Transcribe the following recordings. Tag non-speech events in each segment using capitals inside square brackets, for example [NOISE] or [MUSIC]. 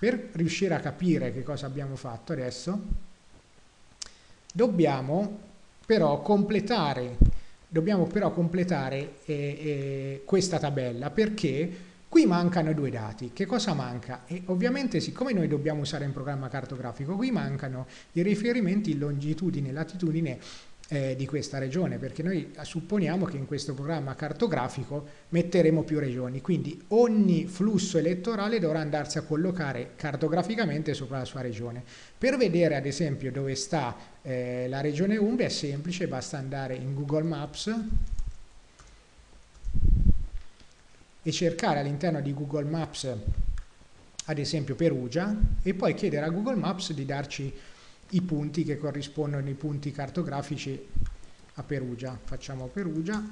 Per riuscire a capire che cosa abbiamo fatto adesso, dobbiamo però completare, dobbiamo però completare eh, eh, questa tabella perché qui mancano due dati. Che cosa manca? E ovviamente siccome noi dobbiamo usare un programma cartografico, qui mancano i riferimenti in longitudine e latitudine eh, di questa regione, perché noi supponiamo che in questo programma cartografico metteremo più regioni, quindi ogni flusso elettorale dovrà andarsi a collocare cartograficamente sopra la sua regione. Per vedere ad esempio dove sta eh, la regione Umbria è semplice, basta andare in Google Maps e cercare all'interno di Google Maps ad esempio Perugia e poi chiedere a Google Maps di darci i punti che corrispondono ai punti cartografici a Perugia. Facciamo Perugia.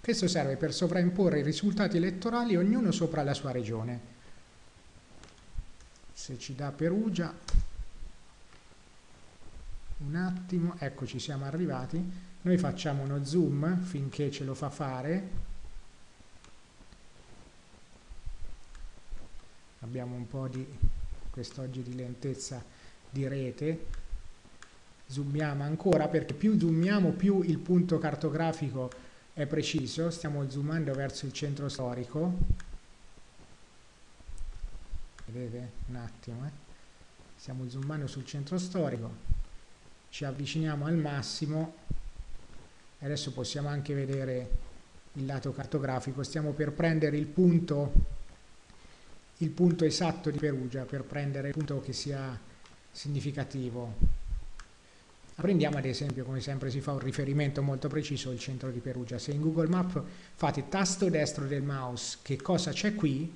Questo serve per sovraimporre i risultati elettorali ognuno sopra la sua regione. Se ci dà Perugia, un attimo, ecco ci siamo arrivati. Noi facciamo uno zoom finché ce lo fa fare. Abbiamo un po' di quest'oggi di lentezza di rete zoomiamo ancora perché più zoomiamo più il punto cartografico è preciso. Stiamo zoomando verso il centro storico. Vedete? Un attimo eh? stiamo zoomando sul centro storico. Ci avviciniamo al massimo. Adesso possiamo anche vedere il lato cartografico. Stiamo per prendere il punto il punto esatto di Perugia per prendere il punto che sia significativo. Prendiamo ad esempio, come sempre si fa un riferimento molto preciso al centro di Perugia. Se in Google Map fate tasto destro del mouse che cosa c'è qui,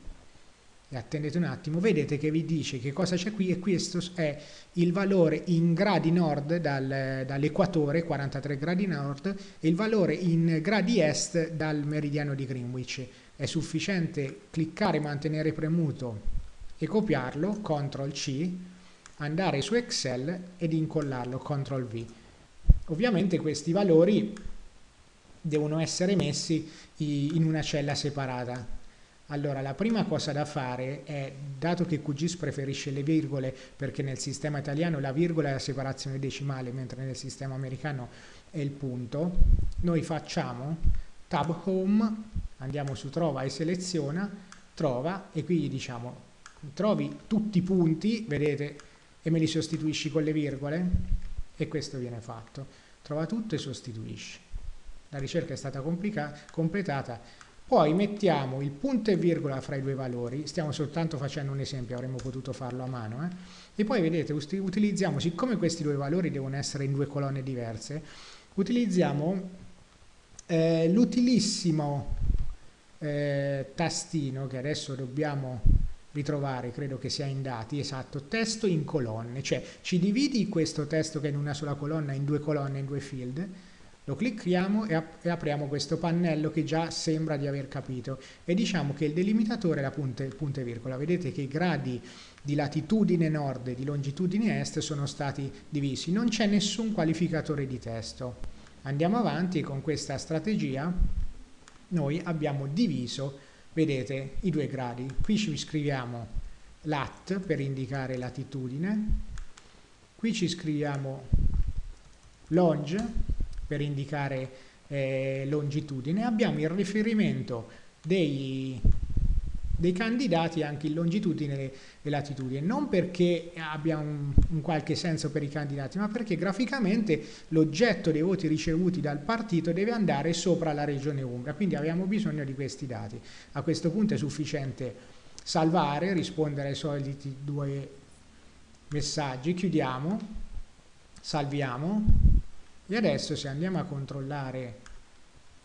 e attendete un attimo, vedete che vi dice che cosa c'è qui e questo è il valore in gradi nord dal, dall'equatore, 43 gradi nord, e il valore in gradi est dal meridiano di Greenwich. È sufficiente cliccare mantenere premuto e copiarlo, CTRL C, andare su Excel ed incollarlo, CTRL V. Ovviamente questi valori devono essere messi in una cella separata. Allora, la prima cosa da fare è, dato che QGIS preferisce le virgole, perché nel sistema italiano la virgola è la separazione decimale, mentre nel sistema americano è il punto, noi facciamo Tab Home, andiamo su Trova e seleziona, Trova, e qui diciamo, trovi tutti i punti, vedete, e me li sostituisci con le virgole e questo viene fatto. Trova tutto e sostituisci. La ricerca è stata completata. Poi mettiamo il punto e virgola fra i due valori, stiamo soltanto facendo un esempio, avremmo potuto farlo a mano, eh? e poi vedete utilizziamo, siccome questi due valori devono essere in due colonne diverse, utilizziamo eh, l'utilissimo eh, tastino che adesso dobbiamo ritrovare, credo che sia in dati, esatto, testo in colonne, cioè ci dividi questo testo che è in una sola colonna in due colonne, in due field, lo clicchiamo e, ap e apriamo questo pannello che già sembra di aver capito. E diciamo che il delimitatore è la punta, punta e virgola, vedete che i gradi di latitudine nord e di longitudine est sono stati divisi, non c'è nessun qualificatore di testo. Andiamo avanti con questa strategia, noi abbiamo diviso vedete i due gradi. Qui ci scriviamo lat per indicare latitudine qui ci scriviamo longe per indicare eh, longitudine. Abbiamo il riferimento dei dei candidati anche in longitudine e latitudine, non perché abbia un, un, qualche senso per i candidati, ma perché graficamente l'oggetto dei voti ricevuti dal partito deve andare sopra la regione Umbria, quindi abbiamo bisogno di questi dati. A questo punto è sufficiente salvare, rispondere ai soliti due messaggi, chiudiamo, salviamo e adesso se andiamo a controllare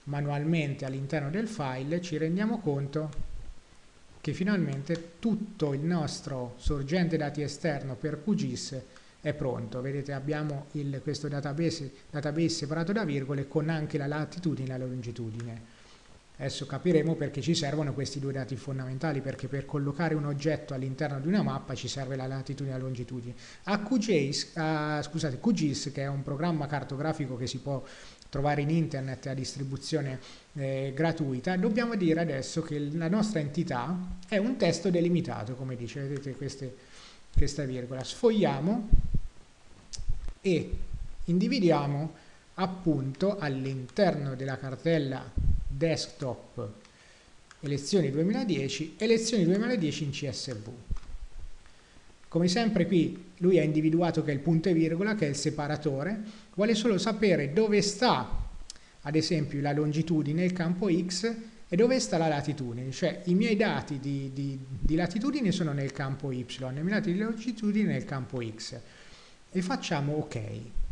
manualmente all'interno del file ci rendiamo conto che finalmente tutto il nostro sorgente dati esterno per QGIS è pronto. Vedete abbiamo il, questo database, database separato da virgole con anche la latitudine e la longitudine. Adesso capiremo perché ci servono questi due dati fondamentali, perché per collocare un oggetto all'interno di una mappa ci serve la latitudine e la longitudine. A QGIS, uh, scusate, QGIS, che è un programma cartografico che si può trovare in internet a distribuzione eh, gratuita, dobbiamo dire adesso che la nostra entità è un testo delimitato, come dice, vedete queste, questa virgola. Sfogliamo e individuiamo appunto all'interno della cartella desktop elezioni 2010, elezioni 2010 in CSV. Come sempre qui lui ha individuato che è il punto e virgola, che è il separatore, vuole solo sapere dove sta, ad esempio, la longitudine, il campo X, e dove sta la latitudine, cioè i miei dati di, di, di latitudine sono nel campo Y, i miei dati di longitudine nel campo X. E facciamo OK.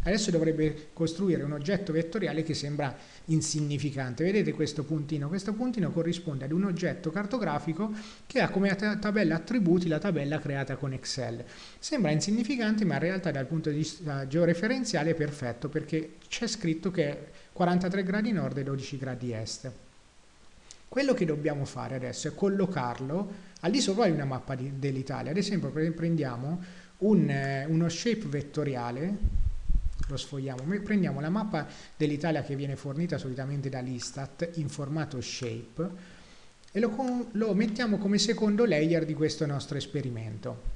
Adesso dovrebbe costruire un oggetto vettoriale che sembra insignificante. Vedete questo puntino? Questo puntino corrisponde ad un oggetto cartografico che ha come tabella attributi la tabella creata con Excel. Sembra insignificante ma in realtà dal punto di vista georeferenziale è perfetto perché c'è scritto che è 43 gradi nord e 12 gradi est. Quello che dobbiamo fare adesso è collocarlo al di sopra di una mappa dell'Italia. Ad esempio prendiamo un, eh, uno shape vettoriale lo sfogliamo, prendiamo la mappa dell'Italia che viene fornita solitamente dall'Istat in formato shape e lo, lo mettiamo come secondo layer di questo nostro esperimento.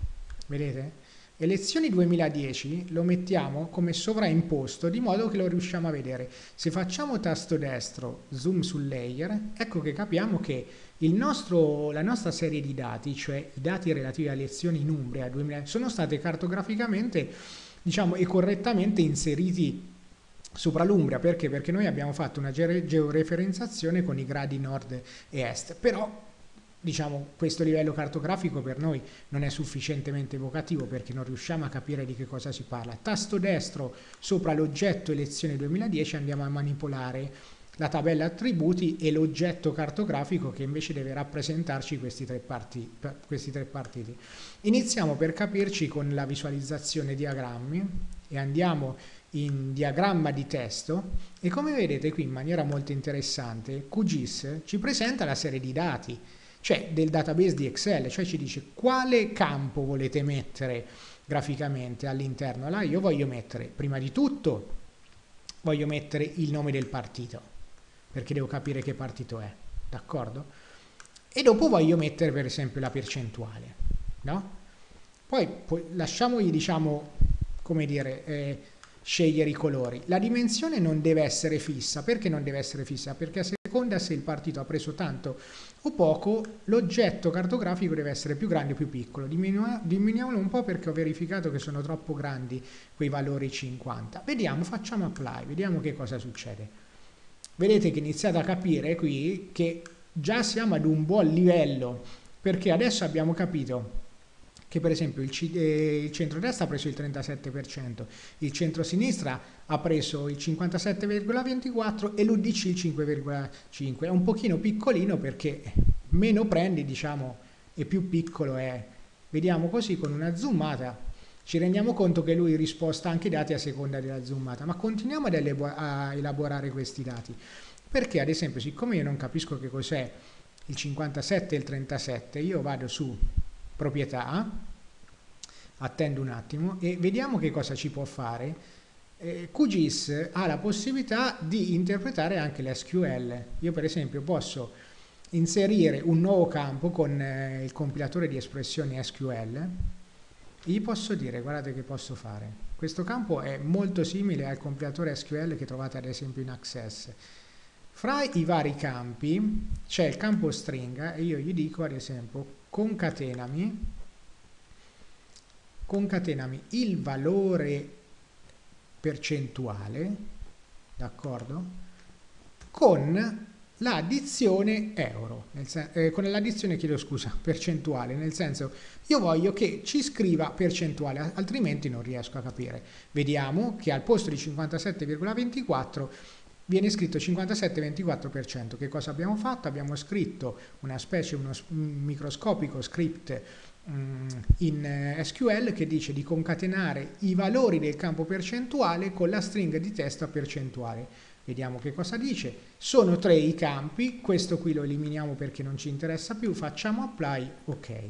Vedete? Elezioni 2010 lo mettiamo come sovraimposto di modo che lo riusciamo a vedere. Se facciamo tasto destro, zoom sul layer, ecco che capiamo che nostro, la nostra serie di dati, cioè i dati relativi alle elezioni in Umbria 2000, sono state cartograficamente diciamo, e correttamente inseriti sopra l'Umbria. Perché? Perché noi abbiamo fatto una georeferenziazione con i gradi nord e est, però diciamo, questo livello cartografico per noi non è sufficientemente evocativo perché non riusciamo a capire di che cosa si parla. Tasto destro sopra l'oggetto elezione 2010 andiamo a manipolare la tabella attributi e l'oggetto cartografico che invece deve rappresentarci questi tre, parti, questi tre partiti. Iniziamo per capirci con la visualizzazione diagrammi e andiamo in diagramma di testo e come vedete qui in maniera molto interessante QGIS ci presenta la serie di dati cioè del database di Excel, cioè ci dice quale campo volete mettere graficamente all'interno. Allora io voglio mettere, prima di tutto, voglio mettere il nome del partito perché devo capire che partito è, d'accordo? E dopo voglio mettere per esempio la percentuale, no? Poi, poi lasciamogli, diciamo, come dire, eh, scegliere i colori. La dimensione non deve essere fissa. Perché non deve essere fissa? Perché a seconda se il partito ha preso tanto o poco, l'oggetto cartografico deve essere più grande o più piccolo. diminuiamolo un po' perché ho verificato che sono troppo grandi quei valori 50. Vediamo, facciamo apply, vediamo che cosa succede vedete che iniziate a capire qui che già siamo ad un buon livello perché adesso abbiamo capito che per esempio il, eh, il centro-destra ha preso il 37%, il centro-sinistra ha preso il 57,24% e l'UDC il 5,5%. È un pochino piccolino perché meno prendi, diciamo, e più piccolo è. Vediamo così con una zoomata ci rendiamo conto che lui risposta anche i dati a seconda della zoomata, ma continuiamo ad a elaborare questi dati. Perché ad esempio, siccome io non capisco che cos'è il 57 e il 37, io vado su proprietà, attendo un attimo e vediamo che cosa ci può fare. Eh, QGIS ha la possibilità di interpretare anche l'SQL. Io per esempio posso inserire un nuovo campo con eh, il compilatore di espressioni SQL gli posso dire, guardate che posso fare. Questo campo è molto simile al compilatore SQL che trovate ad esempio in Access. Fra i vari campi c'è il campo stringa e io gli dico ad esempio concatenami, concatenami il valore percentuale, d'accordo, con l'addizione euro, eh, con l'addizione, chiedo scusa, [LAUGHS] percentuale, nel senso io voglio che ci scriva percentuale, altrimenti non riesco a capire. Vediamo che al posto di 57,24 viene scritto 57,24%. Che cosa abbiamo fatto? Abbiamo scritto una specie, uno microscopico script mm, in eh, SQL che dice di concatenare i valori del campo percentuale con la stringa di testo a percentuale Vediamo che cosa dice. Sono tre i campi, questo qui lo eliminiamo perché non ci interessa più, facciamo apply, ok.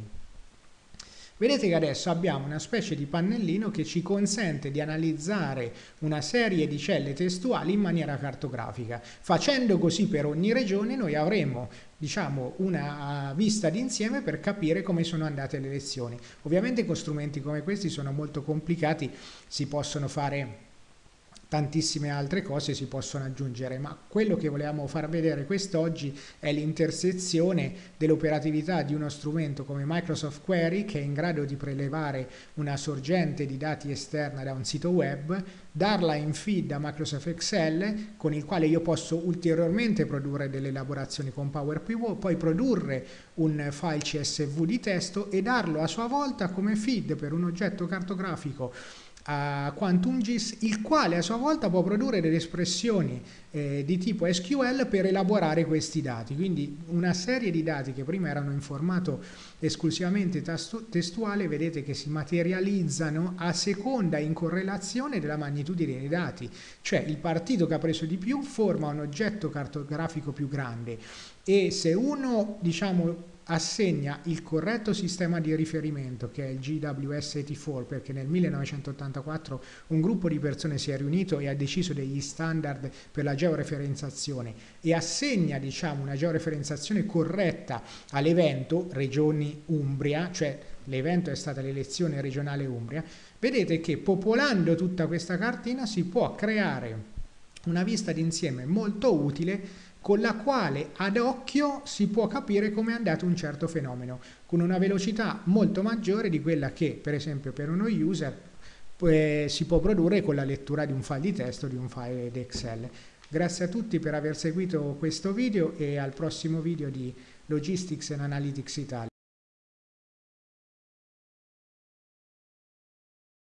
Vedete che adesso abbiamo una specie di pannellino che ci consente di analizzare una serie di celle testuali in maniera cartografica. Facendo così per ogni regione noi avremo diciamo, una vista d'insieme per capire come sono andate le lezioni. Ovviamente con strumenti come questi sono molto complicati, si possono fare tantissime altre cose si possono aggiungere, ma quello che volevamo far vedere quest'oggi è l'intersezione dell'operatività di uno strumento come Microsoft Query che è in grado di prelevare una sorgente di dati esterna da un sito web, darla in feed a Microsoft Excel con il quale io posso ulteriormente produrre delle elaborazioni con Power Pivot, poi produrre un file CSV di testo e darlo a sua volta come feed per un oggetto cartografico a QuantumGIS, il quale a sua volta può produrre delle espressioni eh, di tipo SQL per elaborare questi dati. Quindi una serie di dati che prima erano in formato esclusivamente testuale, vedete che si materializzano a seconda in correlazione della magnitudine dei dati. Cioè il partito che ha preso di più forma un oggetto cartografico più grande e se uno, diciamo, assegna il corretto sistema di riferimento che è il GWS84 perché nel 1984 un gruppo di persone si è riunito e ha deciso degli standard per la georeferenziazione e assegna diciamo una georeferenziazione corretta all'evento regioni Umbria cioè l'evento è stata l'elezione regionale Umbria. Vedete che popolando tutta questa cartina si può creare una vista d'insieme molto utile con la quale ad occhio si può capire come è andato un certo fenomeno, con una velocità molto maggiore di quella che, per esempio, per uno user eh, si può produrre con la lettura di un file di testo di un file di Excel. Grazie a tutti per aver seguito questo video e al prossimo video di Logistics and Analytics Italia.